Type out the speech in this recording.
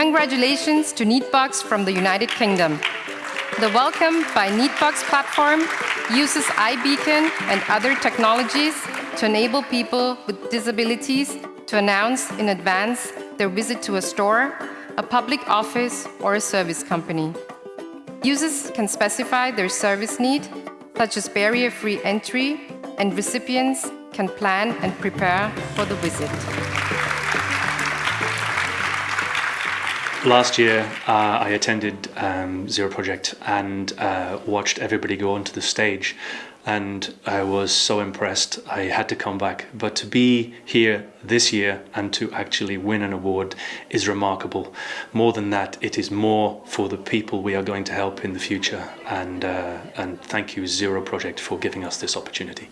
Congratulations to Neatbox from the United Kingdom. The Welcome by Neatbox platform uses iBeacon and other technologies to enable people with disabilities to announce in advance their visit to a store, a public office, or a service company. Users can specify their service need, such as barrier-free entry, and recipients can plan and prepare for the visit. Last year, uh, I attended um, Zero Project and uh, watched everybody go onto the stage, and I was so impressed. I had to come back. But to be here this year and to actually win an award is remarkable. More than that, it is more for the people we are going to help in the future. And uh, and thank you, Zero Project, for giving us this opportunity.